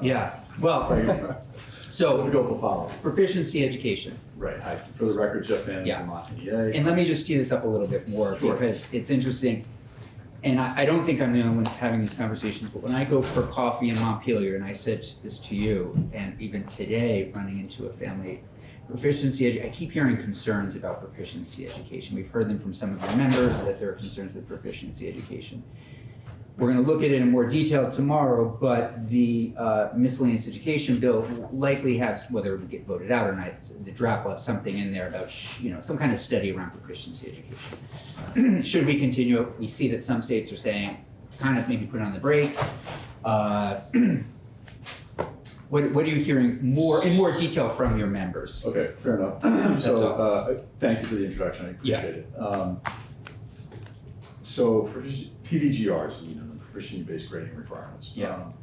Yeah, well, so Difficult to follow. proficiency education. Right, hi, for the record, Jeff Van Yeah. from Montpelier. And let me just tee this up a little bit more Sure. because it's interesting. And I, I don't think I'm the only one having these conversations, but when I go for coffee in Montpelier, and I said this to you, and even today, running into a family, proficiency, edu- I keep hearing concerns about proficiency education. We've heard them from some of our members that there are concerns with proficiency education. We're going to look at it in more detail tomorrow, but the uh, miscellaneous education bill likely has, whether it would get voted out or not, the draft will have something in there about, you know, some kind of study around proficiency education. Should we continue it? We see that some states are saying, kind of maybe put on the brakes. Uh, What, what are you hearing more, in more detail from your members? Okay, fair enough. So, uh, thank you for the introduction, I Yeah. appreciate it. Um, So, PBGRs, you know, the proficiency-based grading requirements. Yeah. um,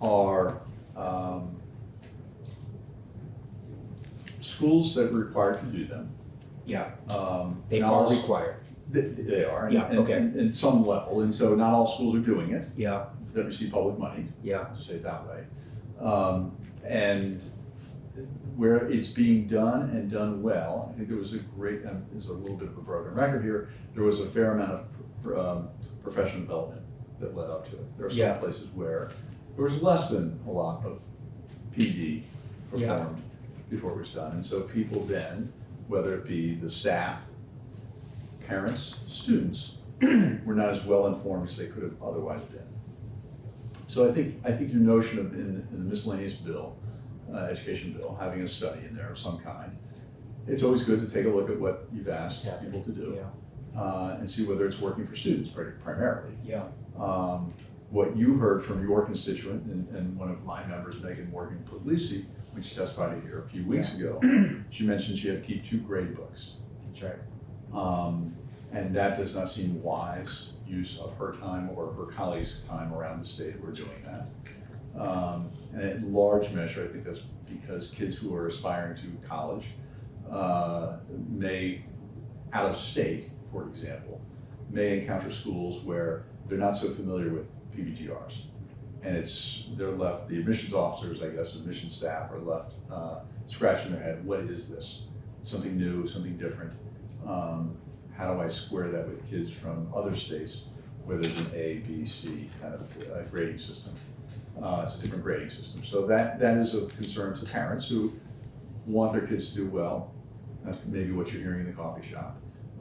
Are, um, schools that are required to do them. Yeah, Um, they are all- required. They, they are. and- Yeah, and- okay. and- And some level, and so not all schools are doing it, Yeah, that receive public money. yeah, to say it that way. Um, and where it's being done and done well, I think there was a great, um, there's a little bit of a broken record here, there was a fair amount of um, professional development that led up to it. There are Yeah. some places where there was less than a lot of PD Yeah. performed before it was done. And so people then, whether it be the staff, parents, students, were not as well informed as they could have otherwise been. So I think, I think your notion of in, in the miscellaneous bill, uh, education bill, having a study in there of some kind, it's always good to take a look at what you've asked people to do, yeah, uh, and see whether it's working for students primarily. yeah, Um, what you heard from your constituent and, and one of my members, Megan Morgan Puglisi, when she testified here a few weeks ago, she mentioned she had to keep two grade books. that's right. Um, and that does not seem wise use of her time or her colleagues' time around the state who are doing that. Um, and in large measure, I think that's because kids who are aspiring to college uh, may, out of state, for example, may encounter schools where they're not so familiar with PBGRs. And it's, they're left, the admissions officers, I guess, admission staff are left uh, scratching their head, what is this? Something new, something different. Um, how do I square that with kids from other states where there's an A, B, C kind of uh, grading system? Uh, it's a different grading system. So that, that is of concern to parents who want their kids to do well. That's maybe what you're hearing in the coffee shop.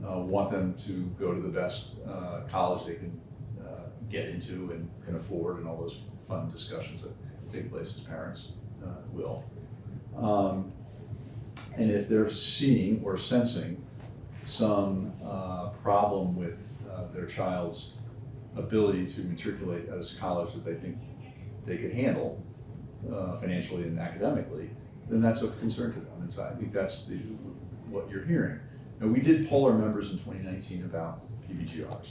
Uh, want them to go to the best uh, college they can uh, get into and can afford and all those fun discussions that take place as parents uh, will. Um, and if they're seeing or sensing some uh, problem with uh, their child's ability to matriculate at a college that they think they could handle financially and academically, then that's of concern to them. And so I think that's the, what you're hearing. Now, we did poll our members in 2019 about PBGRs.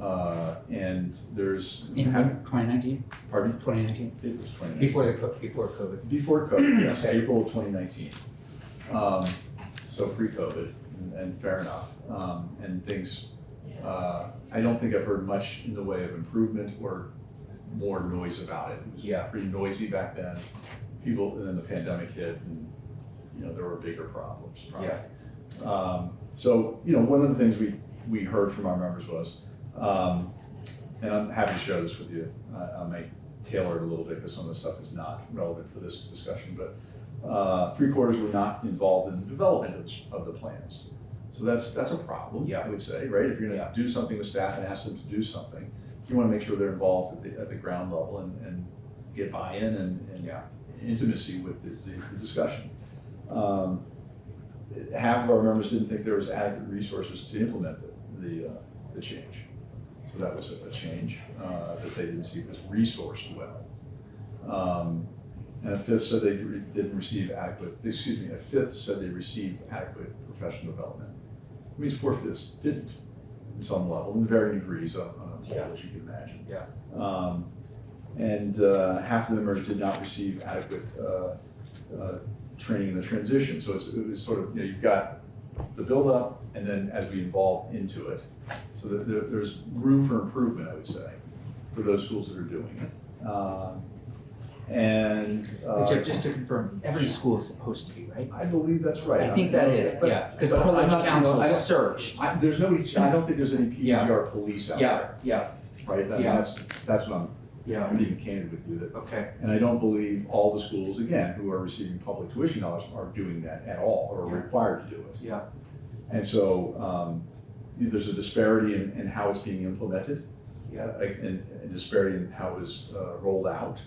Uh, and there's, In twenty nineteen, pardon me? twenty nineteen, It was 2019. before the, co- before COVID. Before COVID, yes, Okay. April of 2019. Um, So pre-COVID, and- and fair enough. Um, And things, uh, I don't think I've heard much in the way of improvement or more noise about it. It was Yeah. pretty noisy back then. People, and then the pandemic hit and, you know, there were bigger problems probably. Um, So, you know, one of the things we, we heard from our members was, um, and I'm happy to share this with you. I, I may tailor it a little bit because some of the stuff is not relevant for this discussion, but uh, three quarters were not involved in the development of, the- of the plans. So that's, that's a problem, Yeah. I would say, right? If you're gonna do something with staff and ask them to do something, you wanna make sure they're involved at the, at the ground level and, and get buy-in and, and Yeah. intimacy with the, the the discussion. Um, Half of our members didn't think there was adequate resources to implement the, the, uh, the change. So that was a- a change, uh, that they didn't see was resourced well. Um, And a fifth said they re- didn't receive adequate, excuse me, a fifth said they received adequate professional development. It means four fifths didn't, in some level, in varying degrees on, on a Yeah. as you can imagine. Yeah. Um, And uh, half of the members did not receive adequate uh, uh, training in the transition. So it's, it was sort of, you know, you've got the buildup and then as we evolve into it. So that there, there's room for improvement, I would say, for those schools that are doing it. Um, And, Jeff, uh, just to confirm, every school is supposed to be, right? I believe that's right. I think that is, But- yeah, because but I'm privilege you know, council I searched. I, there's nobody, I don't think there's any Yeah. PGR police out Yeah, there, yeah, right? I mean, Yeah. that's, that's what I'm, yeah, I'm being candid with you, that okay, And I don't believe all the schools, again, who are receiving public tuition dollars are doing that at all, or Yeah. required to do it. yeah, And so, um, there's a disparity in, in how it's being implemented, yeah, uh, and, disparity in how it was, uh, rolled out.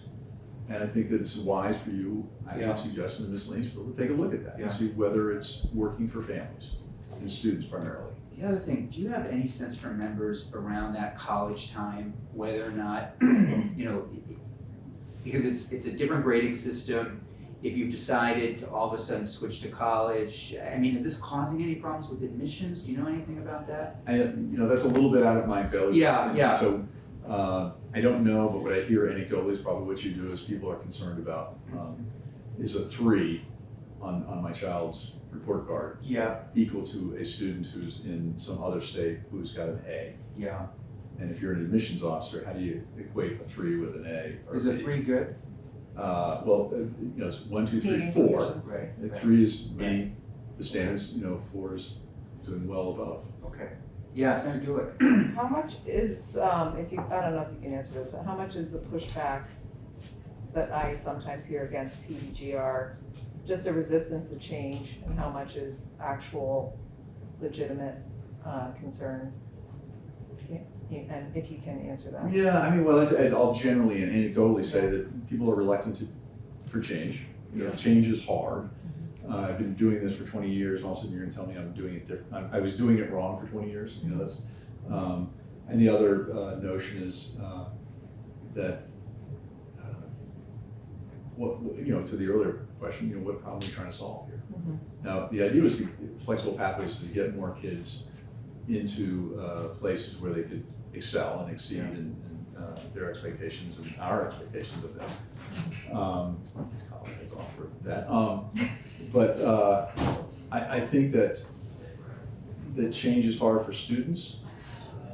And I think that it's wise for you, I Yeah. would suggest, and Ms. Lanesville, to take a look at that Yeah. and see whether it's working for families and students primarily. The other thing, do you have any sense from members around that college time, whether or not, you know, because it's, it's a different grading system, if you've decided to all of a sudden switch to college, I mean, is this causing any problems with admissions? Do you know anything about that? I, you know, that's a little bit out of my bailiwick. Yeah, yeah. So, uh, I don't know, but what I hear anecdotally is probably what you do is people are concerned about, um, is a three on, on my child's report card Yeah, equal to a student who's in some other state who's got an A? yeah. And if you're an admissions officer, how do you equate a three with an A? or Is a three good? Uh, well, uh, you know, it's one, two, three, Meeting four. conditions. Right. And right. three is meeting the standards, you know, four is doing well above. Okay. Yeah, Senator Gulick. How much is, um, if you, I don't know if you can answer this, but how much is the pushback that I sometimes hear against PBGR? Just a resistance to change and how much is actual legitimate, uh, concern? And if you can answer that. Yeah, I mean, well, I'll generally and anecdotally say that people are reluctant to, for change. You know, change is hard. Uh, I've been doing this for twenty years, and all of a sudden you're gonna tell me I'm doing it different. I, I was doing it wrong for twenty years, you know, that's, um, and the other, uh, notion is, uh, that, what, you know, to the earlier question, you know, what problem are you trying to solve here? Mhm. Now, the idea was to, flexible pathways to get more kids into, uh, places where they could excel and exceed Yeah. in, in, uh, their expectations and our expectations of them. Um, college heads off that, um, but, uh, I, I think that, that change is hard for students,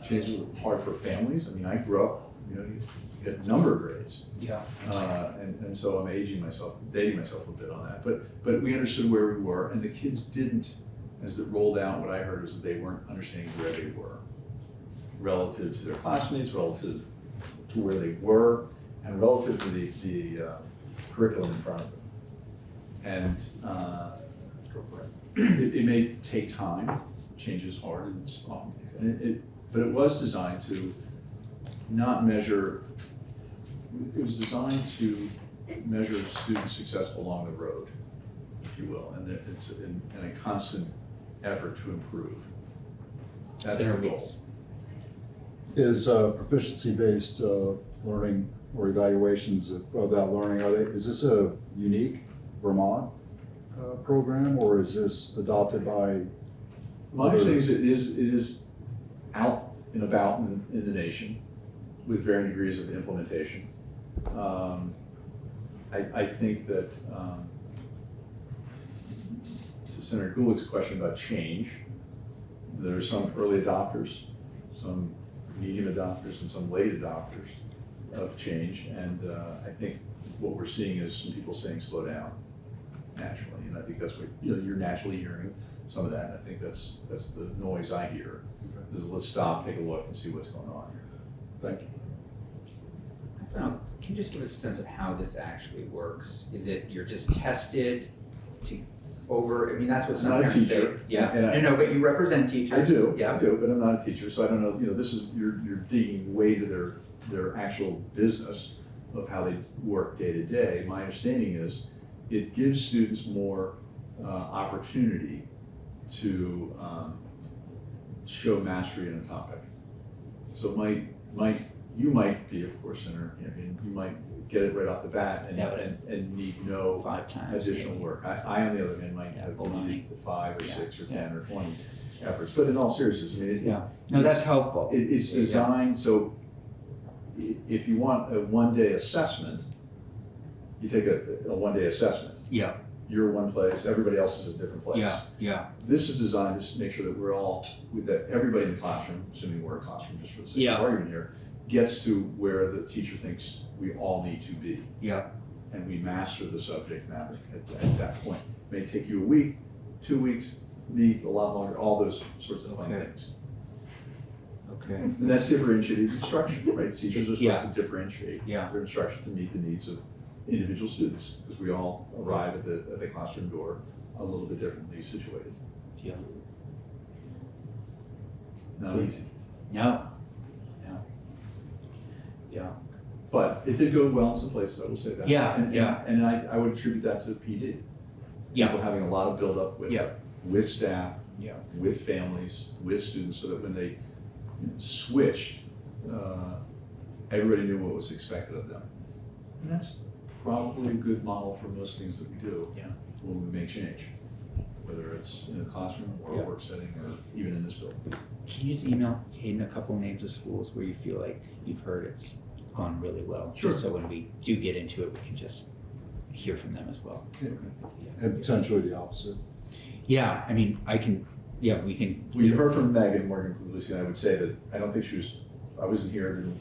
change is hard for families, I mean, I grew up, you know, you get number grades. Yeah. Uh, and, and so I'm aging myself, dating myself a bit on that, but, but we understood where we were, and the kids didn't, as it rolled out, what I heard was that they weren't understanding where they were relative to their classmates, relative to where they were, and relative to the, the uh, curriculum in front of them. And, uh, it, it may take time, change is hard, and it's often takes, and it, it, but it was designed to not measure it was designed to measure student success along the road, if you will, and that it's in, in a constant effort to improve. That's the goal. Weeks. Is uh, proficiency-based uh, learning or evaluations of of that learning, are they, is this a unique Vermont uh, program, or is this adopted by, My understanding is it is, it is out and about in, in the nation with varying degrees of implementation. Um, I, I think that, um, to Senator Gulick's question about change, there are some early adopters, some medium adopters, and some late adopters of change, and, uh, I think what we're seeing is some people saying, slow down, naturally, and I think that's what, you know, you're naturally hearing some of that, and I think that's, that's the noise I hear, is let's stop, take a look, and see what's going on here. Thank you. I can you just give us a sense of how this actually works? Is it you're just tested to over, I mean, that's what some I'm not a parents say. teacher, Yeah, and I- no, no, but you represent teachers. I do, I Yeah, do, but I'm not a teacher, so I don't know, you know, this is, you're, you're digging way to their, their actual business of how they work day to day. My understanding is it gives students more, uh, opportunity to, um, show mastery in a topic. So it might, might, you might be, of course, Senator, I mean, you might get it right off the bat and, and, and need no five times. additional work. I, I, on the other hand, might Yeah, have baloney. needed five or Yeah, six or ten or twenty efforts, but in all seriousness, I mean, it, Yeah, no, that's helpful. it, it's designed, so i- if you want a one-day assessment, you take a, a one-day assessment. Yeah, You're one place, everybody else is a different place. yeah, yeah, This is designed to make sure that we're all, with that, everybody in the classroom, assuming we're a classroom just for the sake Yeah. of argument here, gets to where the teacher thinks we all need to be. yeah, and we master the subject matter at, at that point. May take you a week, two weeks, need a lot longer, all those sorts of fun Okay. things. Okay. And that's differentiated instruction, right? Teachers are Yeah. supposed to differentiate Yeah. their instruction to meet the needs of individual students, because we all arrive at the, at the classroom door a little bit differently situated. Yeah. Not easy, No. No. Yeah. but it did go well in some places, I will say that. Yeah, And- yeah. And I, I would attribute that to PD. Yeah. People having a lot of buildup with, Yeah. with staff, Yeah. with families, with students, so that when they switched, uh, everybody knew what was expected of them. And that's probably a good model for most things that we do. Yeah. When we make change, whether it's in a classroom or a work setting or even in this building. Can you just email Hayden a couple names of schools where you feel like you've heard it's gone really well? Sure. Just so when we do get into it, we can just hear from them as well. Yeah. And potentially the opposite. Yeah, I mean, I can, yeah, we can. We heard from Megan Morgan Puglisi, and I would say that, I don't think she was, I wasn't here, didn't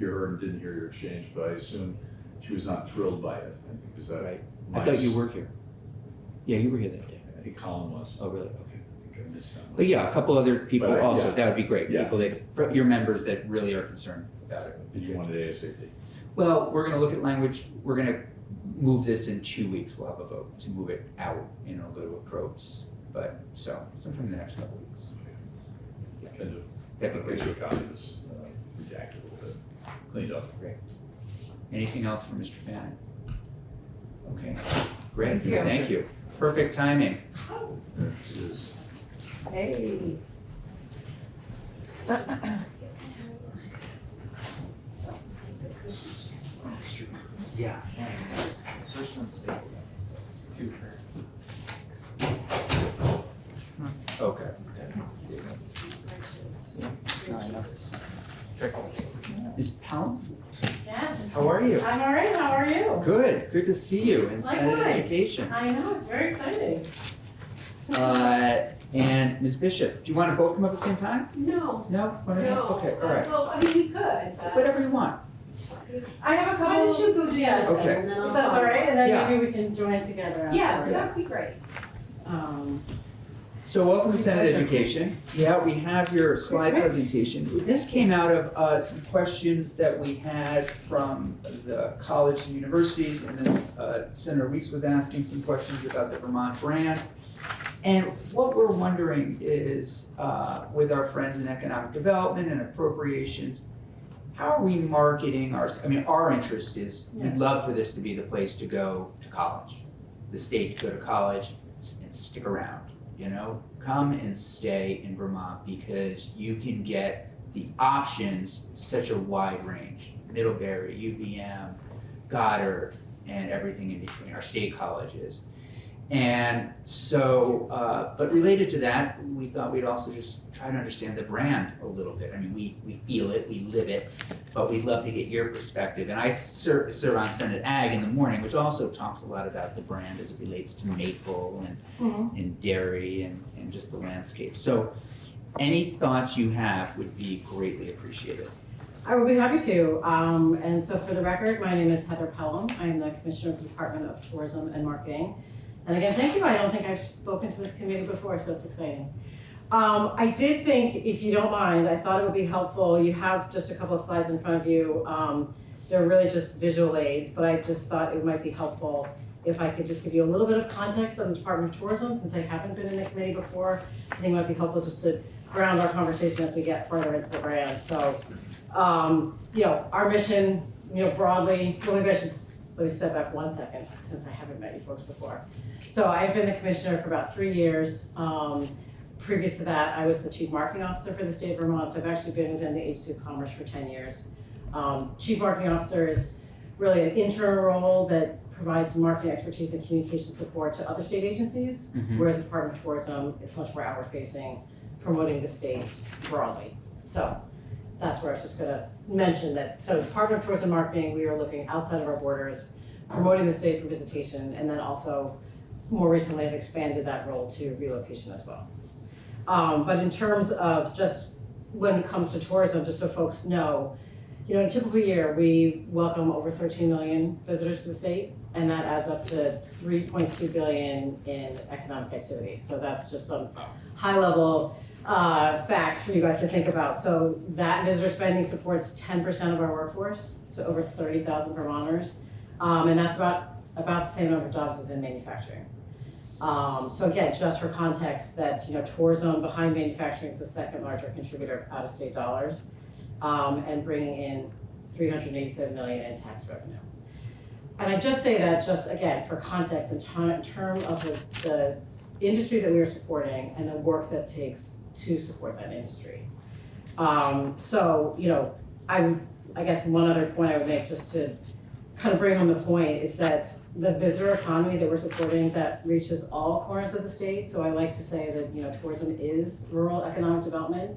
hear her and didn't hear your exchange, but I assume she was not thrilled by it, I think, because that. Right. I thought you were here. Yeah, you were here that day. I think Colin was. Oh, really? Okay. I think I missed that one. But yeah, a couple other people But I- also, yeah. that would be great. Yeah. People that, your members that really are concerned about it. And you great. wanted ASAP. Well, we're gonna look at language, we're gonna move this in two weeks, we'll have a vote to move it out and it'll go to approach. But, so, sometime in the next couple weeks. Kind of, That'd be get great. you a copy this, uh, redacted a little bit, cleaned up. Anything else for Mr. Fannin? Okay, great, Thank you. thank you. Perfect timing. There. Hey. Yeah, thanks. First one's stable, it's two. Okay. Is Pelham, Yes. How are you? I'm all right. How are you? Good, good to see you in Senate Likewise. Education. I know it's very exciting. Uh, and Ms. Bishop, do you want to both come up at the same time? No. No? One at a time? No. Okay, all right. Well, I mean, you could. But Whatever you want. I have a couple. Why don't you go do Yeah. that Okay. then, and then If that's all right, and then Yeah. maybe we can join together. Yeah, afterwards. that'd be great. Um, So welcome to Senate Education. Yeah, we have your slide presentation. This came out of uh, some questions that we had from the college and universities, and then uh, Senator Weeks was asking some questions about the Vermont brand. And what we're wondering is, uh, with our friends in economic development and appropriations, how are we marketing our, I mean, our interest is, we'd love for this to be the place to go to college. The state to go to college and stick around, you know? Come and stay in Vermont because you can get the options, such a wide range. Middlebury, UVM, Goddard, and everything in between, our state colleges. And so, uh, but related to that, we thought we'd also just try to understand the brand a little bit. I mean, we, we feel it, we live it, but we'd love to get your perspective. And I serve, serve on Senate Ag in the morning, which also talks a lot about the brand as it relates to maple and, Mhm. and dairy and, and just the landscape. So any thoughts you have would be greatly appreciated. I will be happy to. Um, and so for the record, my name is Heather Pelham. I am the Commissioner of the Department of Tourism and Marketing. And again, thank you. I don't think I've spoken to this committee before, so it's exciting. Um, I did think, if you don't mind, I thought it would be helpful, you have just a couple of slides in front of you. Um, they're really just visual aids, but I just thought it might be helpful if I could just give you a little bit of context on the Department of Tourism, since I haven't been in the committee before. I think it might be helpful just to ground our conversation as we get further into the brand. So, um, you know, our mission, you know, broadly, well, maybe I should, let me step back one second, since I haven't met you folks before. So I've been the commissioner for about three years. Um, previous to that, I was the chief marketing officer for the state of Vermont, so I've actually been within the agency of commerce for ten years. Um, chief marketing officer is really an internal role that provides marketing expertise and communication support to other state agencies. Mhm. Whereas the Department of Tourism, it's much more outward facing, promoting the state broadly. So that's where I was just gonna mention that, so Department of Tourism Marketing, we are looking outside of our borders, promoting the state for visitation, and then also more recently have expanded that role to relocation as well. Um, but in terms of just when it comes to tourism, just so folks know, you know, in a typical year, we welcome over thirteen million visitors to the state. and that adds up to three point two billion in economic activity. So that's just some high level uh, facts for you guys to think about. So that visitor spending supports ten percent of our workforce, so over thirty thousand Vermonters. Um, and that's about, about the same number of jobs as in manufacturing. Um, so again, just for context, that, you know, tourism behind manufacturing is the second larger contributor of out-of-state dollars, um, and bringing in three hundred and eighty-seven million in tax revenue. And I just say that just again, for context, in in term of the, the industry that we are supporting and the work that takes to support that industry. Um, so, you know, I, I guess one other point I would make just to kind of bring home the point is that the visitor economy that we're supporting that reaches all corners of the state. So I like to say that, you know, tourism is rural economic development.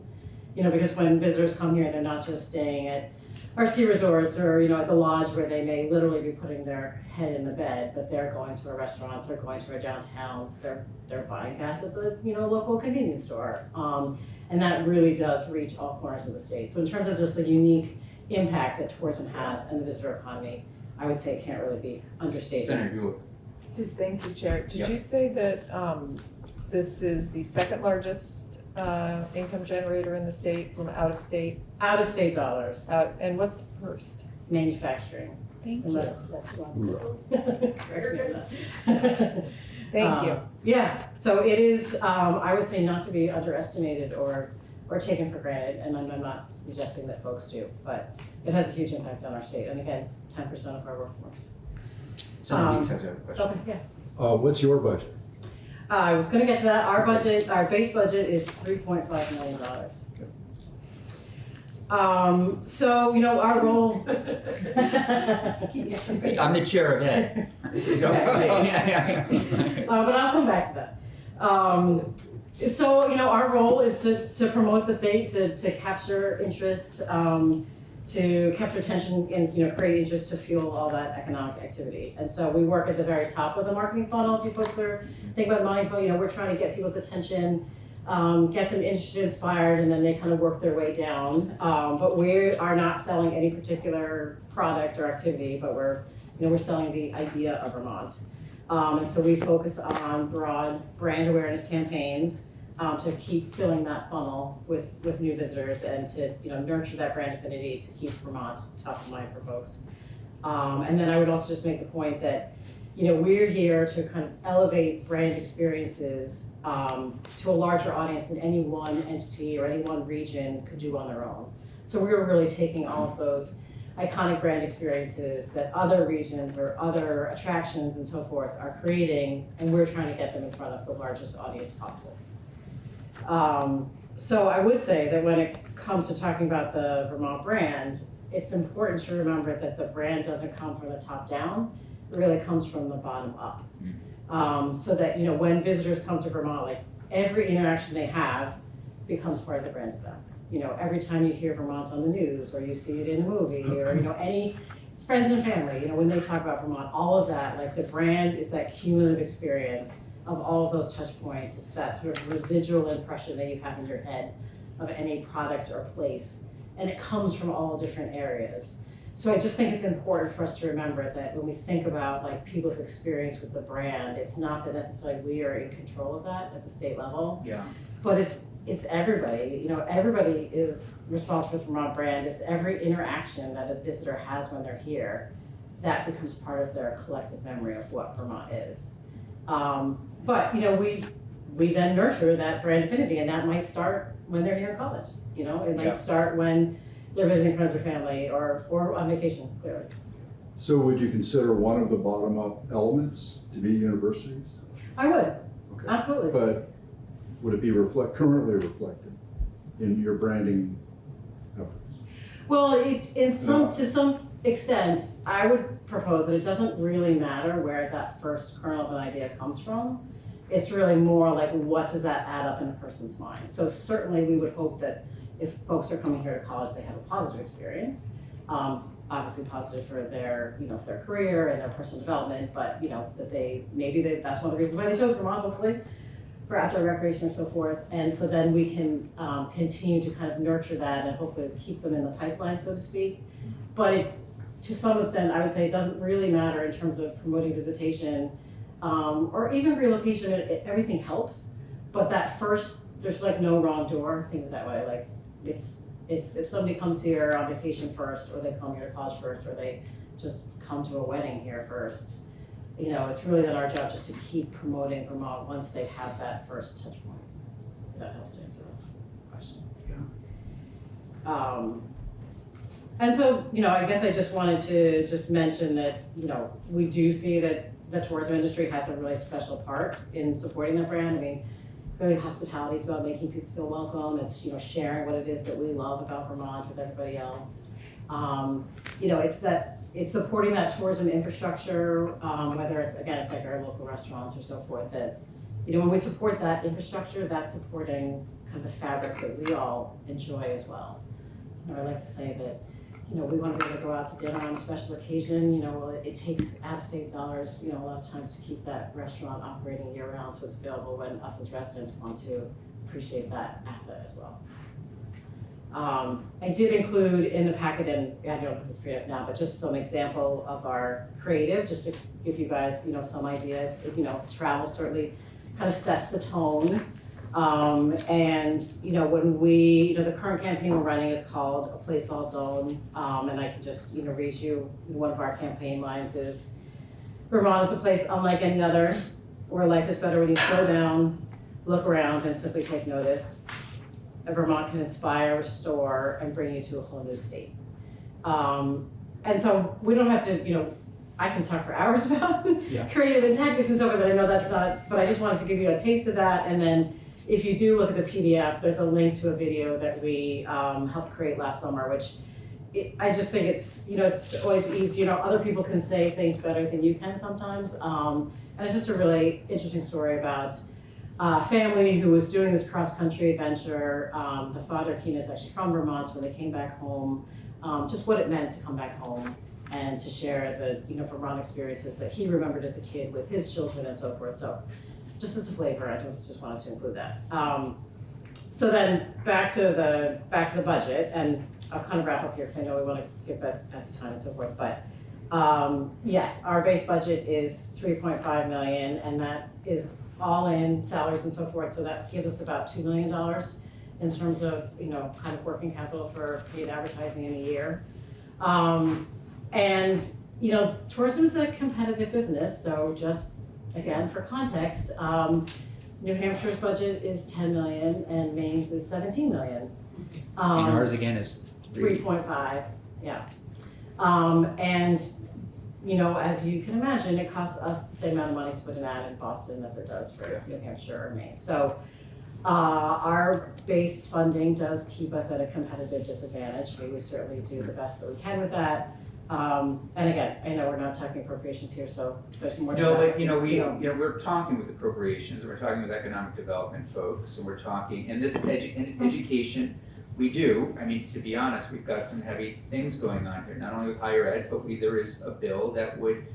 You know, because when visitors come here, they're not just staying at our ski resorts or, you know, at the lodge where they may literally be putting their head in the bed, but they're going to our restaurants, they're going to our downtowns, they're, they're buying gas at the, you know, local convenience store. Um, and that really does reach all corners of the state. So in terms of just the unique impact that tourism has and the visitor economy, I would say it can't really be understated. Senator Buell. Did, thank you, Chair. Did Yep. you say that, um, this is the second largest, uh, income generator in the state from out of state? Out of state dollars, Out, and what's the first? manufacturing, Thank you. unless that's one. Correct me on that. Thank you. Um, Yeah, so it is, um, I would say not to be underestimated or, or taken for granted, and I'm, I'm not suggesting that folks do, but it has a huge impact on our state, and again, ten percent of our workforce. Senator Um, Weeks has a question. Okay, yeah. Uh, what's your budget? Uh, I was gonna get to that, our budget, our base budget is three point five million dollars. Um, so, you know, our role. I'm the chair of Ed. Uh, but I'll come back to that. Um, so, you know, our role is to, to promote the state, to, to capture interest, um, to capture attention and, you know, create interest to fuel all that economic activity. And so we work at the very top of the marketing funnel. If you folks are thinking about money funnel, you know, we're trying to get people's attention, um, get them interested, inspired, and then they kind of work their way down. Um, but we are not selling any particular product or activity, but we're, you know, we're selling the idea of Vermont. Um, and so we focus on broad brand awareness campaigns um, to keep filling that funnel with, with new visitors and to, you know, nurture that brand affinity to keep Vermont top of mind for folks. Um, and then I would also just make the point that, you know, we're here to kind of elevate brand experiences um, to a larger audience than any one entity or any one region could do on their own. So we're really taking all of those iconic brand experiences that other regions or other attractions and so forth are creating, and we're trying to get them in front of the largest audience possible. Um, so I would say that when it comes to talking about the Vermont brand, it's important to remember that the brand doesn't come from the top down, it really comes from the bottom up. Um, so that, you know, when visitors come to Vermont, like every interaction they have becomes part of the brand. To them you know, every time you hear Vermont on the news, or you see it in a movie, or, you know, any friends and family, you know, when they talk about Vermont, all of that, like the brand is that cumulative experience of all of those touch points. It's that sort of residual impression that you have in your head of any product or place. And it comes from all different areas. So I just think it's important for us to remember that when we think about like people's experience with the brand, it's not that necessarily we are in control of that at the state level. Yeah. But it's it's everybody, you know, everybody is responsible for Vermont brand. It's every interaction that a visitor has when they're here that becomes part of their collective memory of what Vermont is. Um, but you know, we we then nurture that brand affinity, and that might start when they're here in college. You know, it might Yeah. start when they're visiting friends or family, or or on vacation. Clearly, So would you consider one of the bottom-up elements to be universities? I would Okay. absolutely. But would it be reflect, currently reflected in your branding efforts? Well, it, in some, to some extent, I would propose that it doesn't really matter where that first kernel of an idea comes from. It's really more like, what does that add up in a person's mind? So certainly, we would hope that if folks are coming here to college, they have a positive experience. Um, obviously positive for their, you know, for their career and their personal development, but, you know, that they, maybe they, that's one of the reasons why they chose Vermont, hopefully, for outdoor recreation or so forth. And so then we can um, continue to kind of nurture that and hopefully keep them in the pipeline, so to speak. But it, to some extent, I would say it doesn't really matter in terms of promoting visitation, um, or even relocation, it, it- everything helps. But that first, there's like no wrong door, think of it that way, like, it's, it's, if somebody comes here on vacation first, or they come here to college first, or they just come to a wedding here first, you know, it's really then our job just to keep promoting Vermont once they have that first touch point. If that helps to answer the question. Um, and so, you know, I guess I just wanted to just mention that, you know, we do see that the tourism industry has a really special part in supporting the brand. I mean, hospitality is about making people feel welcome. It's, you know, sharing what it is that we love about Vermont with everybody else. Um, you know, it's that, it's supporting that tourism infrastructure, um, whether it's, again, it's like our local restaurants or so forth, that, you know, when we support that infrastructure, that's supporting kind of the fabric that we all enjoy as well. You know, I like to say that, you know, we wanna be able to go out to dinner on a special occasion, you know, it takes out-of-state dollars, you know, a lot of times to keep that restaurant operating year-round, so it's available when us as residents want to appreciate that asset as well. Um, I did include in the packet, and I don't have this for you now, but just some example of our creative, just to give you guys, you know, some idea, you know, travel certainly kind of sets the tone. Um, and, you know, when we, you know, the current campaign we're running is called A Place All Its Own. Um, and I can just, you know, read you, one of our campaign lines is, Vermont is a place unlike any other, where life is better when you slow down, look around and simply take notice. And Vermont can inspire, restore, and bring you to a whole new state. Um, and so we don't have to, you know, I can talk for hours about Yeah. creative and tactics and so forth, but I know that's not, but I just wanted to give you a taste of that, and then if you do look at the PDF, there's a link to a video that we um, helped create last summer, which it, I just think it's, you know, it's always easy, you know, other people can say things better than you can sometimes. Um, and it's just a really interesting story about a family who was doing this cross-country adventure. Um, the father, Keen, is actually from Vermont, so when they came back home, um, just what it meant to come back home and to share the, you know, Vermont experiences that he remembered as a kid with his children and so forth. So just as a flavor, I just wanted to include that. Um, so then back to the back to the budget, and I'll kind of wrap up here because I know we want to give Beth Betsy time and so forth. But um, yes, our base budget is three point five million, and that is all in salaries and so forth. So that gives us about two million dollars in terms of you know kind of working capital for paid advertising in a year. Um, and you know, tourism is a competitive business, so just again, for context, um, New Hampshire's budget is ten million and Maine's is seventeen million. And Um, ours again is three three. point five, yeah. Um, and, you know, as you can imagine, it costs us the same amount of money to put an ad in Boston as it does for New Hampshire or Maine. So, uh, our base funding does keep us at a competitive disadvantage. But we certainly do the best that we can with that. Um, and again, I know we're not talking appropriations here, so there's more No, but you know, we you know, we're talking with appropriations, and we're talking with economic development folks, and we're talking, and this edu- in education, we do, I mean, to be honest, we've got some heavy things going on here, not only with higher ed, but we, there is a bill that would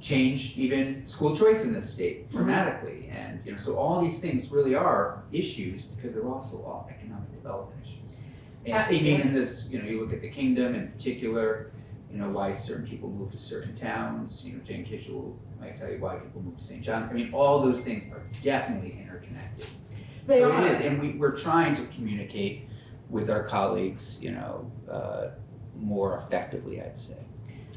change even school choice in this state dramatically, and, you know, so all these things really are issues, because they're also all economic development issues. And I mean, in this, you know, you look at the kingdom in particular, you know, why certain people move to certain towns, you know, Jane Kitchell will might tell you why people move to St. John, I mean, all those things are definitely interconnected. They So are. it is, and we, we're trying to communicate with our colleagues, you know, uh, more effectively, I'd say.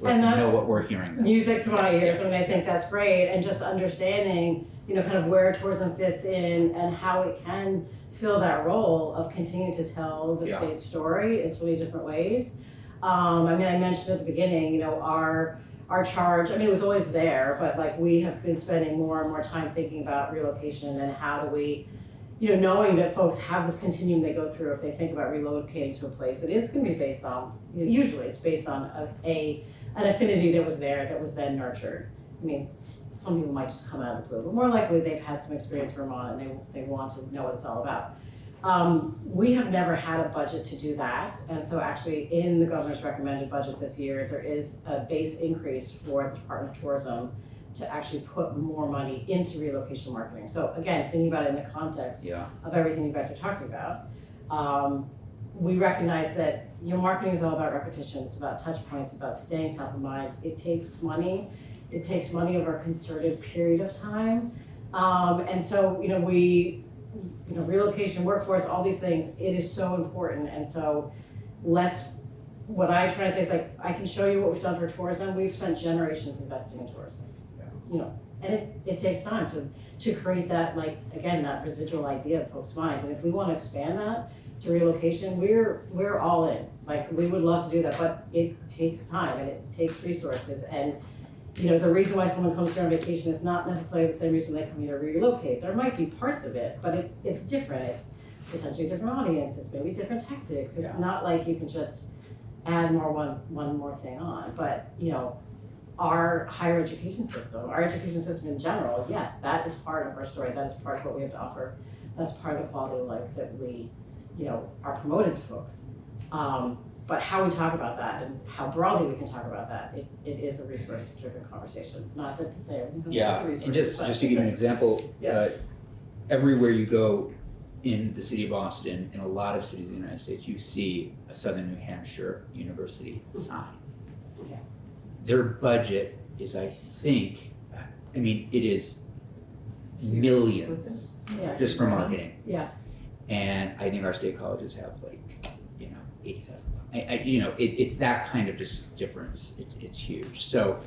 Let And them know what we're hearing. music to my ears, I mean, I think that's great, and just understanding, you know, kind of where tourism fits in and how it can fill that role of continuing to tell the Yeah. state's story in so many different ways. Um, I mean, I mentioned at the beginning, you know, our, our charge, I mean, it was always there, but like, we have been spending more and more time thinking about relocation and how do we, you know, knowing that folks have this continuum they go through if they think about relocating to a place, it is gonna be based on, usually it's based on a, a an affinity that was there that was then nurtured. I mean, some people might just come out of the blue, but more likely they've had some experience in Vermont and they, they want to know what it's all about. Um, we have never had a budget to do that, and so actually in the governor's recommended budget this year, there is a base increase for the Department of Tourism to actually put more money into relocation marketing. So again, thinking about it in the context Yeah, of everything you guys are talking about. Um, we recognize that your marketing is all about repetition, it's about touch points, about staying top of mind. It takes money, it takes money over a concerted period of time. Um, and so, you know, we, you know, relocation, workforce, all these things, it is so important. And so let's, what I try to say is like, I can show you what we've done for tourism. We've spent generations investing in tourism. You know, and it, it takes time to, to create that, like, again, that residual idea of folks' minds. And if we want to expand that to relocation, we're, we're all in. Like, we would love to do that, but it takes time and it takes resources. And, you know, the reason why someone comes here on vacation is not necessarily the same reason they come here to relocate. There might be parts of it, but it's, it's different. It's potentially a different audience, it's maybe different tactics. It's not like you can just add more one, one more thing on. But, you know, our higher education system, our education system in general, yes, that is part of our story, that is part of what we have to offer. That's part of the quality of life that we, you know, are promoted to folks. Um, but how we talk about that and how broadly we can talk about that, it, it is a resource-driven conversation. Not that to say everything comes Yeah, to resources, and just, just to give you an example, Yeah. uh, everywhere you go in the city of Boston, in a lot of cities in the United States, you see a Southern New Hampshire University sign. Yeah. Their budget is, I think, I mean, it is millions Yeah. just for marketing. Yeah. And I think our state colleges have like, you know, eighty thousand. I, I, you know, it, it's that kind of just difference. It's, it's huge. So,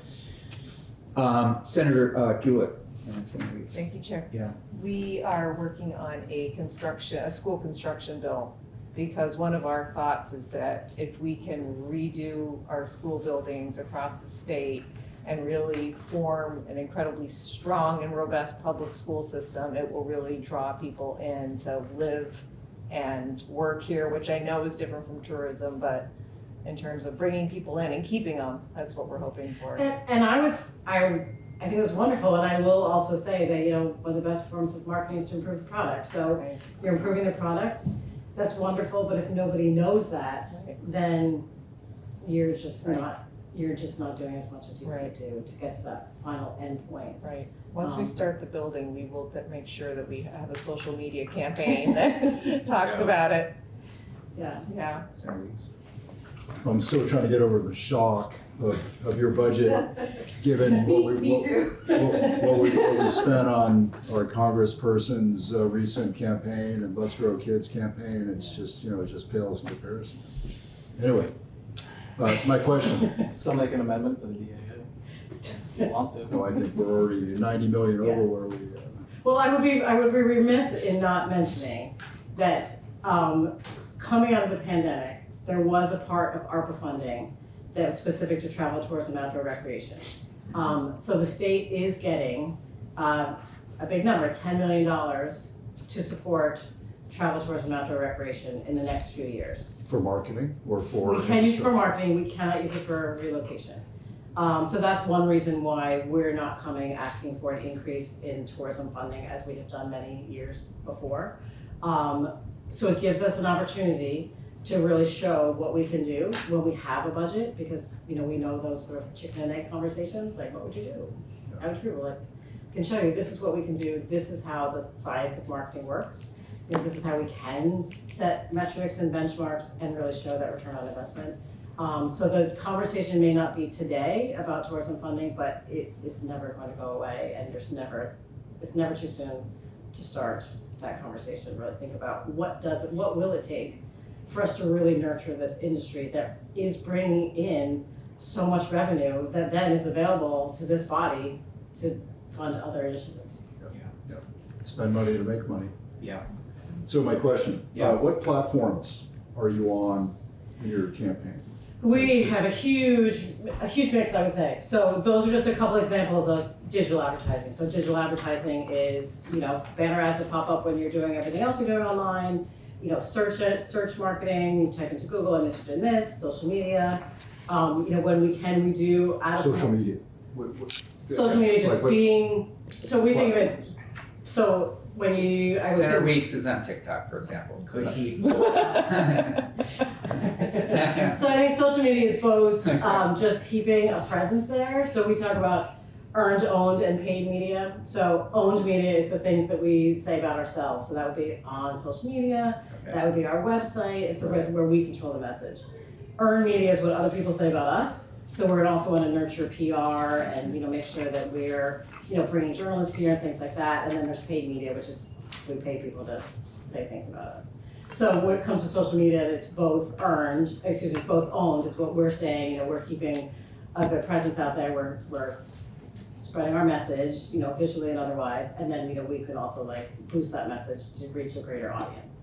um, Senator, uh, Gulick, and Senator Reeves. Thank you, Chair. Yeah. We are working on a construction, a school construction bill, because one of our thoughts is that if we can redo our school buildings across the state and really form an incredibly strong and robust public school system, it will really draw people in to live and work here, which I know is different from tourism, but in terms of bringing people in and keeping them, that's what we're hoping for. And, and I would, s- I, I think that's wonderful, and I will also say that, you know, one of the best forms of marketing is to improve the product, so Right. you're improving the product, that's wonderful, but if nobody knows that, Right. then you're just Right. not, you're just not doing as much as you Right. could do to get to that final end point. Right, once we Um, start the building, we will make sure that we have a social media campaign that talks Yeah. about it, Yeah, yeah. I'm still trying to get over the shock of, of your budget, given what we, what, what what we, what we spent on our congressperson's uh, recent campaign and Let's Grow Kids campaign, it's just, you know, it just pales in comparison. Anyway, uh, my question, Still make an amendment for the DAA. If you want to. no, I think we're already ninety million over where we, uh, Well, I would be, I would be remiss in not mentioning that, um, coming out of the pandemic, there was a part of ARPA funding that was specific to travel, tourism, and outdoor recreation. Um, so the state is getting, uh, a big number, ten million dollars to support travel, tourism, outdoor recreation in the next few years. for marketing or for. We can use it for marketing, we cannot use it for relocation. Um, so that's one reason why we're not coming asking for an increase in tourism funding as we have done many years before. Um, so it gives us an opportunity to really show what we can do when we have a budget, because, you know, we know those sort of chicken and egg conversations, like, what would you do? How would you, like, can show you, this is what we can do, this is how the science of marketing works. You know, this is how we can set metrics and benchmarks and really show that return on investment. Um, so the conversation may not be today about tourism funding, but it is never going to go away and there's never, it's never too soon to start that conversation, really think about what does it, what will it take for us to really nurture this industry that is bringing in so much revenue that then is available to this body to fund other initiatives. Yeah. Spend money to make money. Yeah. So my question, Yeah. uh, what platforms are you on in your campaign? We have a huge, a huge mix, I would say. So those are just a couple examples of digital advertising. So digital advertising is, you know, banner ads that pop up when you're doing everything else you're doing online. You know, search it, search marketing, you type into Google, I'm interested in this, social media. Um, you know, when we can, we do out. Social media? What- what- Social media Like just what- being, so we think of it, so when you, I would say. Senator Weeks is on TikTok, for example. Could he? So I think social media is both um, just keeping a presence there. So we talk about earned, owned, and paid media. So owned media is the things that we say about ourselves. So that would be on social media, Okay. that would be our website, it's where, where we control the message. Earned media is what other people say about us. So we're also wanna nurture PR and, you know, make sure that we're, you know, bringing journalists here and things like that. And then there's paid media, which is, we pay people to say things about us. So when it comes to social media, it's both earned, excuse me, both owned is what we're saying, you know, we're keeping a good presence out there, we're, we're spreading our message, you know, visually and otherwise, and then, you know, we could also like boost that message to reach a greater audience.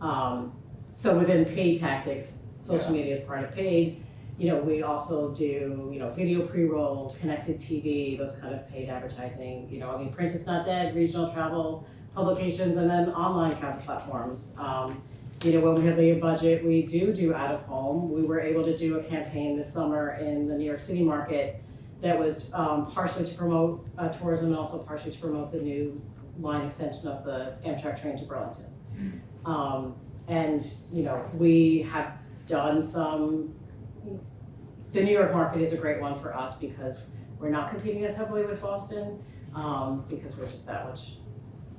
Um, so within paid tactics, social media is part of paid, you know, we also do, you know, video pre-roll, connected TV, those kind of paid advertising, you know, I mean, print is not dead, regional travel publications, and then online travel platforms. Um, you know, when we have the budget, we do do out of home. We were able to do a campaign this summer in the New York City market that was um, partially to promote uh, tourism and also partially to promote the new line extension of the Amtrak train to Burlington. Um, and, you know, we have done some, the New York market is a great one for us because we're not competing as heavily with Boston, um, because we're just that much,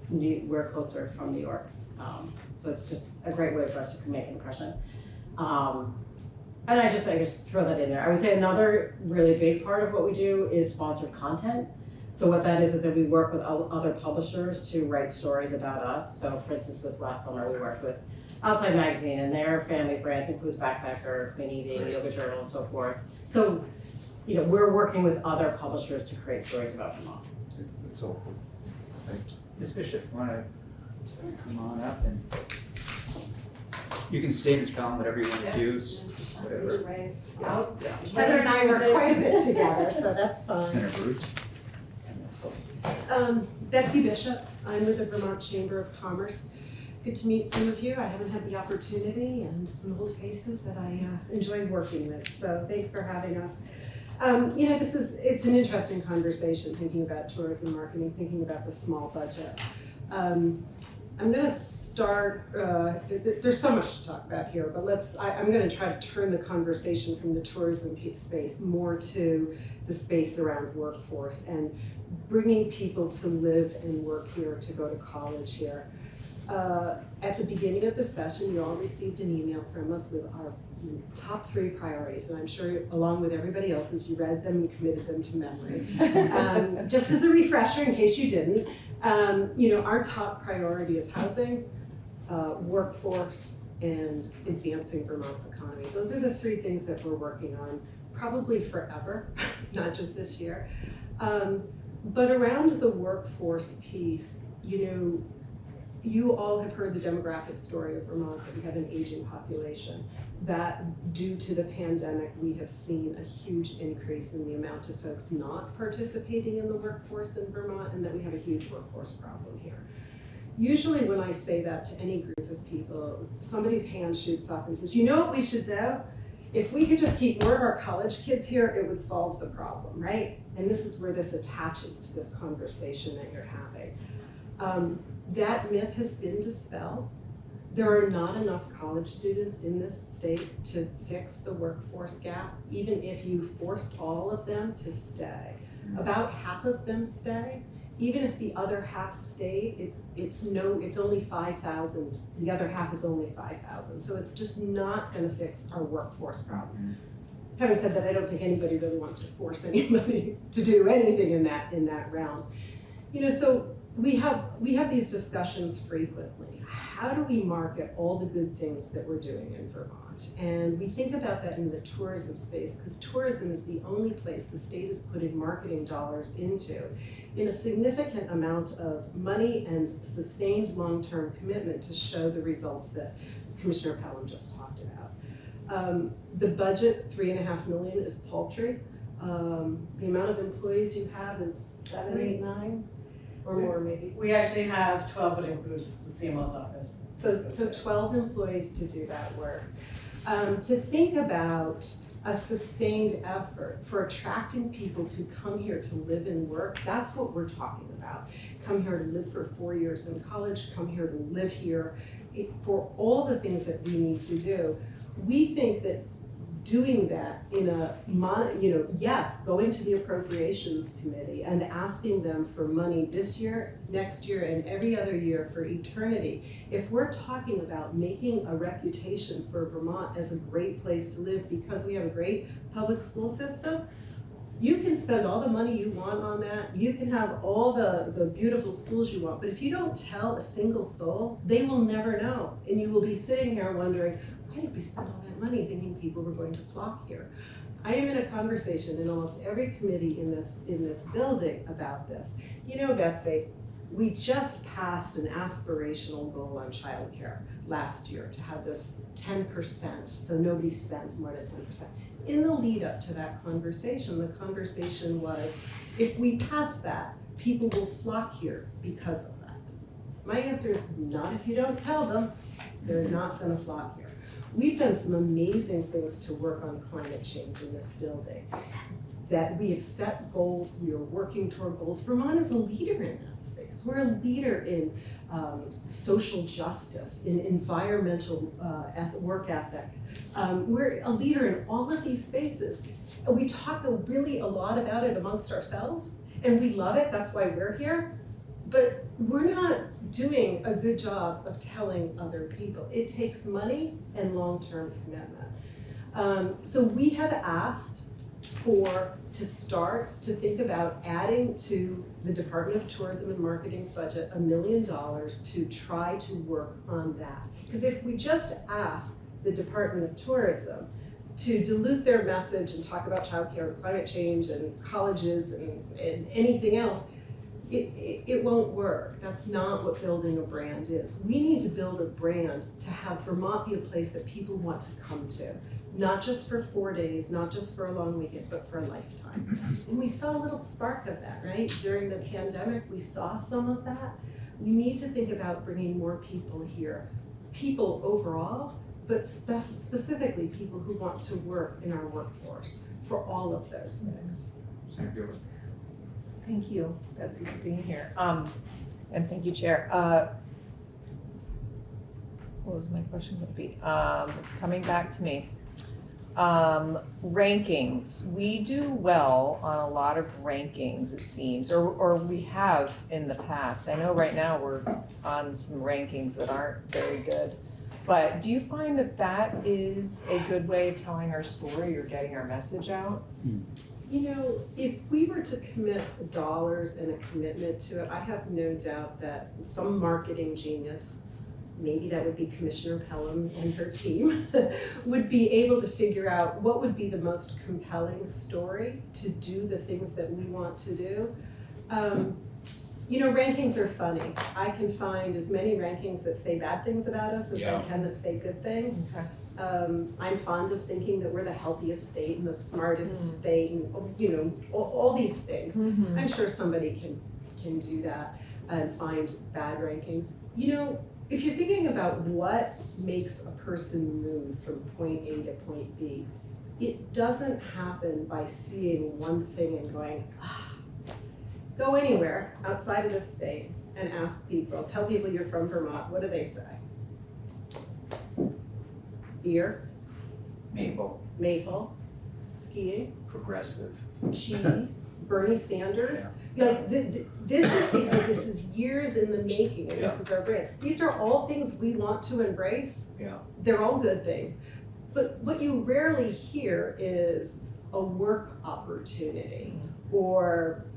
New, we're closer from New York. Um, so it's just a great way for us to make an impression. Um, and I just, I just throw that in there. I would say another really big part of what we do is sponsored content. So what that is, is that we work with other publishers to write stories about us. So for instance, this last summer, we worked with Outside Magazine and their family brands includes Backpacker, Clean Eating, Yoga Journal and so forth. So, you know, we're working with other publishers to create stories about Vermont. That's helpful. Thanks. Ms. Bishop, wanna come on up and you can stay, Ms. column, whatever you wanna do, whatever. Yeah, oh, yeah. Heather and I work quite a bit together, so that's fine. Senator Bruce. Um, Betsy Bishop, I'm with the Vermont Chamber of Commerce. Good to meet some of you. I haven't had the opportunity and some old faces that I uh, enjoy working with, so thanks for having us. Um, you know, this is, it's an interesting conversation, thinking about tourism marketing, thinking about the small budget. Um, I'm gonna start, uh, th- th- there's so much to talk about here, but let's, I, I'm gonna try to turn the conversation from the tourism space more to the space around workforce and bringing people to live and work here, to go to college here. Uh, At the beginning of the session, you all received an email from us with our top three priorities, and I'm sure along with everybody else's, you read them and committed them to memory. Um, Just as a refresher, in case you didn't, um, you know, our top priority is housing, uh, workforce, and advancing Vermont's economy. Those are the three things that we're working on, probably forever, not just this year. Um, but around the workforce piece, you know, you all have heard the demographic story of Vermont, that we have an aging population. That due to the pandemic, we have seen a huge increase in the amount of folks not participating in the workforce in Vermont, and that we have a huge workforce problem here. Usually when I say that to any group of people, somebody's hand shoots up and says, you know what we should do? If we could just keep more of our college kids here, it would solve the problem, right? And this is where this attaches to this conversation that you're having. Um, that myth has been dispelled. There are not enough college students in this state to fix the workforce gap, even if you forced all of them to stay. About half of them stay. Even if the other half stayed, it, it's no, it's only five thousand. The other half is only five thousand. So it's just not gonna fix our workforce problems. Mm-hmm. Having said that, I don't think anybody really wants to force anybody to do anything in that, in that realm. You know, so we have, we have these discussions frequently. How do we market all the good things that we're doing in Vermont? And we think about that in the tourism space, because tourism is the only place the state is putting marketing dollars into in a significant amount of money and sustained long-term commitment to show the results that Commissioner Pelham just talked about. Um, the budget, three and a half million, is paltry. Um, the amount of employees you have is seven, eight, nine, or more maybe. We actually have twelve, but includes the CMO's office. So, so twelve employees to do that work. Um, to think about a sustained effort for attracting people to come here to live and work, that's what we're talking about. Come here to live for four years in college, come here to live here, it- for all the things that we need to do. We think that doing that in a mon, you know, yes, going to the appropriations committee and asking them for money this year, next year, and every other year for eternity. If we're talking about making a reputation for Vermont as a great place to live because we have a great public school system, you can spend all the money you want on that, you can have all the, the beautiful schools you want, but if you don't tell a single soul, they will never know. And you will be sitting here wondering, why did we spend all that money thinking people were going to flock here? I am in a conversation in almost every committee in this, in this building about this. You know, Betsy, we just passed an aspirational goal on childcare last year to have this ten percent, so nobody spends more than ten percent. In the lead up to that conversation, the conversation was, if we pass that, people will flock here because of that. My answer is not if you don't tell them, they're not gonna flock here. We've done some amazing things to work on climate change in this building. That we have set goals, we are working toward goals. Vermont is a leader in that space. We're a leader in um, social justice, in environmental uh, work ethic. Um, we're a leader in all of these spaces. We talk a- really a lot about it amongst ourselves, and we love it, that's why we're here. But we're not doing a good job of telling other people. It takes money and long-term commitment. Um, so we have asked for, to start to think about adding to the Department of Tourism and Marketing's budget a million dollars to try to work on that. Because if we just ask the Department of Tourism to dilute their message and talk about childcare and climate change and colleges and, and anything else, it, it, it won't work. That's not what building a brand is. We need to build a brand to have Vermont be a place that people want to come to. Not just for four days, not just for a long weekend, but for a lifetime. And we saw a little spark of that, right? During the pandemic, we saw some of that. We need to think about bringing more people here. People overall, but spe- specifically people who want to work in our workforce for all of those things. Senator Gilbert. Thank you, Betsy, for being here. Um, and thank you, Chair. Uh, what was my question gonna be? Um, it's coming back to me. Um, rankings. We do well on a lot of rankings, it seems, or, or we have in the past. I know right now we're on some rankings that aren't very good. But do you find that that is a good way of telling our story or getting our message out? You know, if we were to commit dollars and a commitment to it, I have no doubt that some marketing genius, maybe that would be Commissioner Pelham and her team, would be able to figure out what would be the most compelling story to do the things that we want to do. Um, you know, rankings are funny. I can find as many rankings that say bad things about us as I can that say good things. Okay. Um, I'm fond of thinking that we're the healthiest state and the smartest Mm. state and, you know, all, all these things. Mm-hmm. I'm sure somebody can, can do that and find bad rankings. You know, if you're thinking about what makes a person move from point A to point B, it doesn't happen by seeing one thing and going, ah. Go anywhere outside of the state and ask people, tell people you're from Vermont, what do they say? Beer, Maple, maple, skiing, progressive. cheese, Bernie Sanders. Like, th- th- this is because this is years in the making and this is our brand. These are all things we want to embrace. Yeah. They're all good things. But what you rarely hear is a work opportunity or,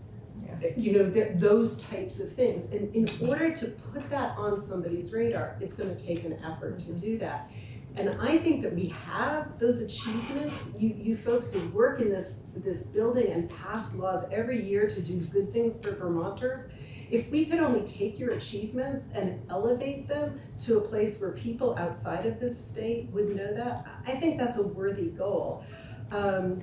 you know, th- those types of things. And in order to put that on somebody's radar, it's gonna take an effort to mm-hmm. do that. And I think that we have those achievements. You, you folks who work in this, this building and pass laws every year to do good things for Vermonters. If we could only take your achievements and elevate them to a place where people outside of this state would know that, I think that's a worthy goal. Um,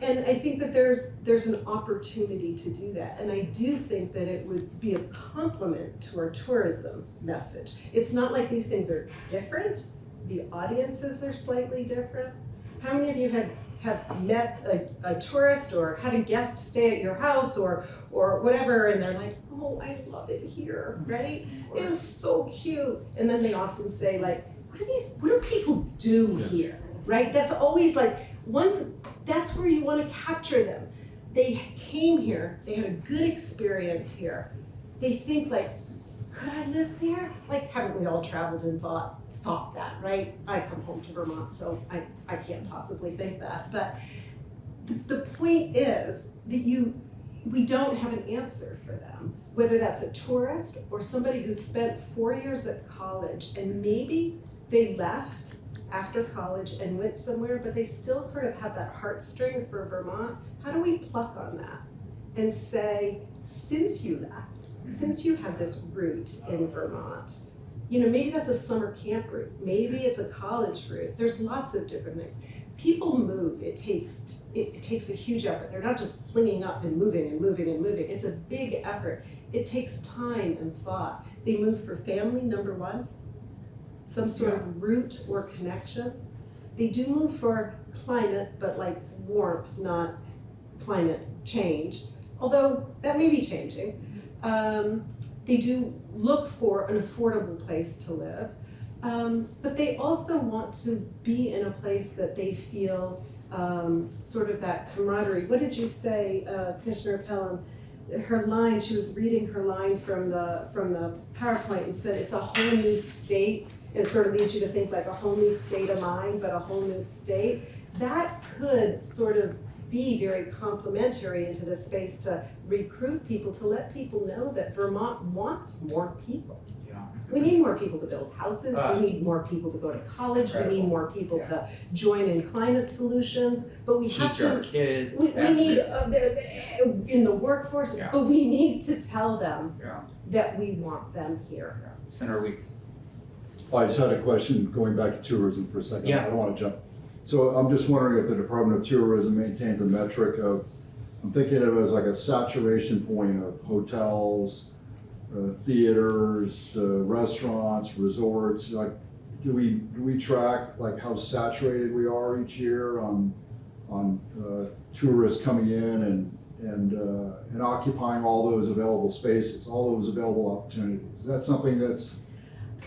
and I think that there's, there's an opportunity to do that. And I do think that it would be a complement to our tourism message. It's not like these things are different the audiences are slightly different. How many of you had have met a, a tourist or had a guest stay at your house or or whatever and they're like, oh, I love it here, right? It was so cute. And then they often say like, what do these what do people do here? Right? That's always like once, that's where you wanna capture them. They came here, they had a good experience here. They think like, could I live there? Like, haven't we all traveled and thought, thought that, right? I come home to Vermont, so I, I can't possibly think that, but the point is that you, we don't have an answer for them. Whether that's a tourist or somebody who spent four years at college and maybe they left after college and went somewhere, but they still sort of have that heartstring for Vermont. How do we pluck on that and say, since you left, since you have this root in Vermont, you know, maybe that's a summer camp route, maybe it's a college route. There's lots of different things. People move. It takes it, it takes a huge effort. They're not just flinging up and moving and moving and moving. It's a big effort. It takes time and thought. They move for family, number one, some sort of root or connection. They do move for climate, but like warmth, not climate change, although that may be changing. Um, they do look for an affordable place to live, um, but they also want to be in a place that they feel um, sort of that camaraderie. What did you say, uh, Commissioner Pelham? Her line, she was reading her line from the from the PowerPoint and said it's a whole new state. It sort of leads you to think like a whole new state of mind, but a whole new state. That could sort of be very complementary into the space to recruit people, to let people know that Vermont wants more people. Yeah. We need more people to build houses, Ah. we need more people to go to college, we need more people to join in climate solutions, but we have Teach our to, kids. we, we need, to- uh, the- the- in the workforce, Yeah. but we need to tell them Yeah. that we want them here. Center week. I just had a question going back to tourism for a second. Yeah. I don't want to jump. So I'm just wondering if the Department of Tourism maintains a metric of, I'm thinking of it as like a saturation point of hotels, uh, theaters, uh, restaurants, resorts, like, do we, do we track like how saturated we are each year on, on, uh, tourists coming in and, and, uh, and occupying all those available spaces, all those available opportunities? Is that something that's,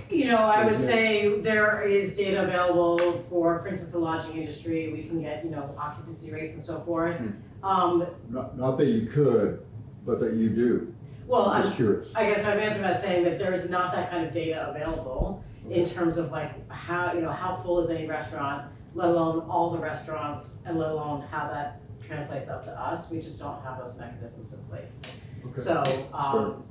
You know, I would say there is data available for, for instance, the lodging industry, we can get, you know, occupancy rates and so forth. Um, Not, not that you could, but that you do. well, I'm I'm just curious. I guess I'm answering that saying that there is not that kind of data available in terms of like how, you know, how full is any restaurant, let alone all the restaurants, and let alone how that translates up to us, we just don't have those mechanisms in place. Okay. So, um,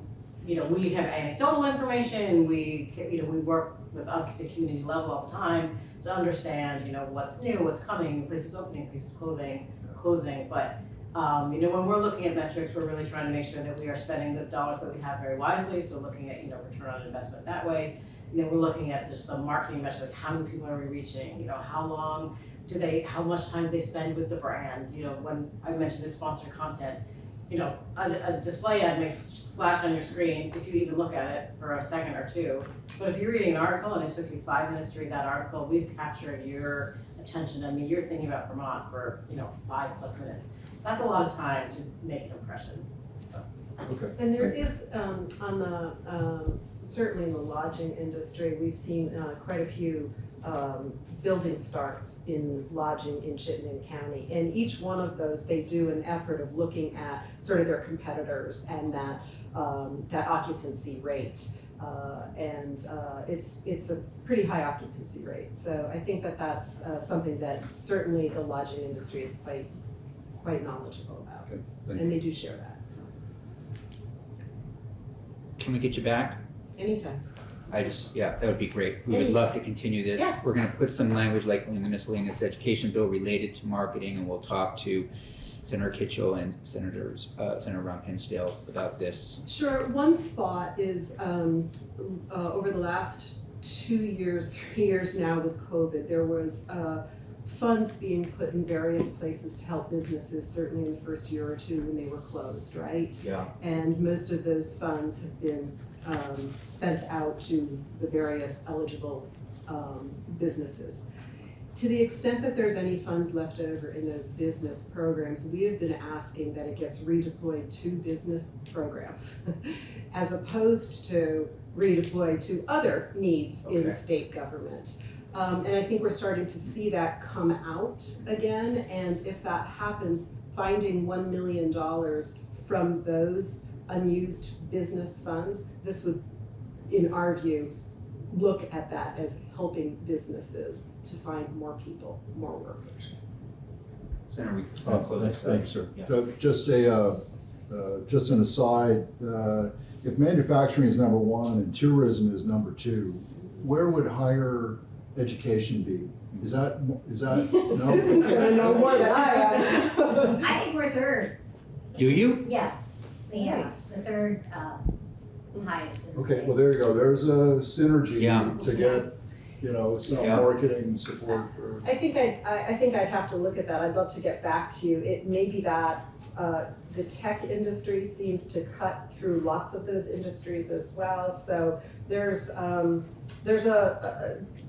you know, we have anecdotal information, we, you know, we work with up the community level all the time to understand, you know, what's new, what's coming, places opening, places clothing, closing, but um, you know, when we're looking at metrics, we're really trying to make sure that we are spending the dollars that we have very wisely, so looking at, you know, return on investment that way. You know, we're looking at just the marketing like how many people are we reaching, you know, how long do they, how much time do they spend with the brand, you know, when I mentioned the sponsored content. You know, a, a display ad may flash on your screen if you even look at it for a second or two. But if you're reading an article and it took you five minutes to read that article, we've captured your attention, I mean, you're thinking about Vermont for, you know, five plus minutes. That's a lot of time to make an impression. Okay. And there is, um, on the, um, certainly in the lodging industry, we've seen, uh, quite a few, um, building starts in lodging in Chittenden County. And each one of those, they do an effort of looking at sort of their competitors and that, um, that occupancy rate. Uh, and, uh, it's, it's a pretty high occupancy rate. So I think that that's, uh, something that certainly the lodging industry is quite, quite knowledgeable about. Okay, thank And they do share that, so, Can we get you back? anytime. I just, yeah, that would be great. We would love to continue this. Yeah. We're gonna put some language like in the miscellaneous education bill related to marketing and we'll talk to Senator Kitchel and Senators, uh, Senator Ram Hinsdale about this. Sure, one thought is, um, uh, over the last two years, three years now with COVID, there was, uh, funds being put in various places to help businesses, certainly in the first year or two when they were closed, right? Yeah. And most of those funds have been, um, sent out to the various eligible, um, businesses. To the extent that there's any funds left over in those business programs, we have been asking that it gets redeployed to business programs as opposed to redeployed to other needs in state government. Um, and I think we're starting to see that come out again, and if that happens, finding one million dollars from those unused business funds, this would, in our view, look at that as helping businesses to find more people, more workers. Senator Weeks, Uh, close thanks, this out. thanks, sir. Yeah. Uh, Just a, uh, uh, just an aside, uh, if manufacturing is number one and tourism is number two, where would higher education be? Is that, is that? no? Susan's gonna know more than I am. I think we're third, Do you? yeah, yeah, the Nice. third, um, highest in the Okay, state. well, there you go, there's a synergy Yeah. to get, you know, some Yeah. marketing support for. I think I, I, I think I'd have to look at that, I'd love to get back to you, it may be that, uh, the tech industry seems to cut through lots of those industries as well, so there's, um, there's a, a,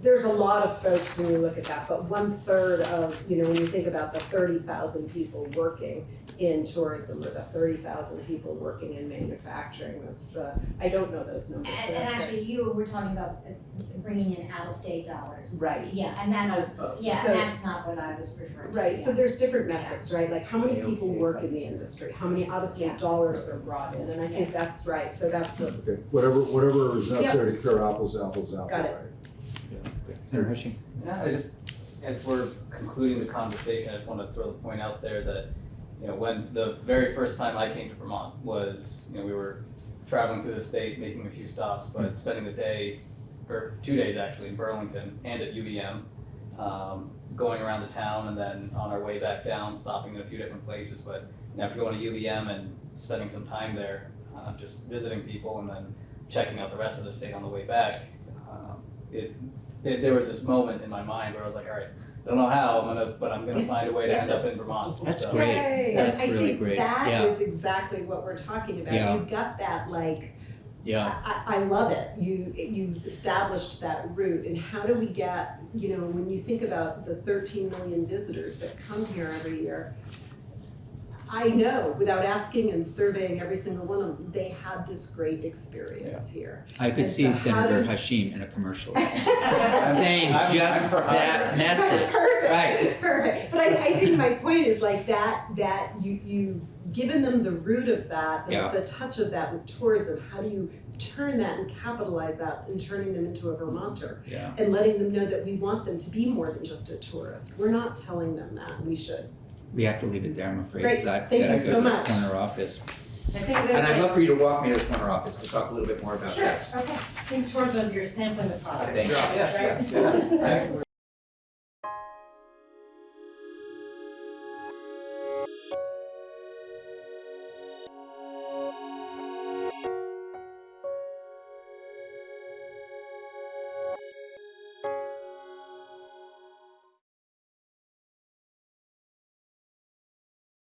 there's a lot of folks when you look at that, but one third of, you know, when you think about the thirty thousand people working in tourism or the thirty thousand people working in manufacturing, that's, uh, I don't know those numbers, so And, and that's right. actually, you were talking about uh, bringing in out-of-state dollars. Right. Yeah, and that was, yeah, So- and that's not what I was referring to. Right, so there's different metrics, right, like how many people work in the industry, how many out-of-state Yeah. dollars are brought in, and I think that's right, so that's what, Okay, whatever, whatever is necessary to compare apples to apples out. Got it. Senator Hashim? Yeah, I just, as we're concluding the conversation, I just want to throw the point out there that, you know, when the very first time I came to Vermont was, you know, we were traveling through the state, making a few stops, but spending the day, or two days actually, in Burlington and at UVM, um, going around the town and then on our way back down, stopping in a few different places. But you know, after going to UVM and spending some time there, uh, just visiting people and then checking out the rest of the state on the way back, um, it there, there was this moment in my mind where I was like, all right, I don't know how, I'm gonna, but I'm gonna find a way to end up in Vermont. That's So- great. Yay. That's And really great. That Yeah. is exactly what we're talking about, Yeah. you got that like, Yeah, I, I I love it, you, you established that route, and how do we get, you know, when you think about the thirteen million visitors that come here every year, I know, without asking and surveying every single one of them, they had this great experience here. I could And see so Senator do- Hashim in a commercial I'm- saying I'm- just I'm for that hire. message. Right. Perfect, perfect. But I, I think my point is like that, that you, you given them the root of that, the, Yeah. the touch of that with tourism, how do you turn that and capitalize that in turning them into a Vermonter? Yeah. And letting them know that we want them to be more than just a tourist. We're not telling them that, we should. We have to leave it there, I'm afraid. Great. 'cause I've Thank gotta you go so to the much. Corner office. I think And I'd love a, for you to walk me to the corner office to talk a little bit more about sure, that. okay, I think towards those, you're sampling the product. Thanks. Yeah, Right? yeah, yeah.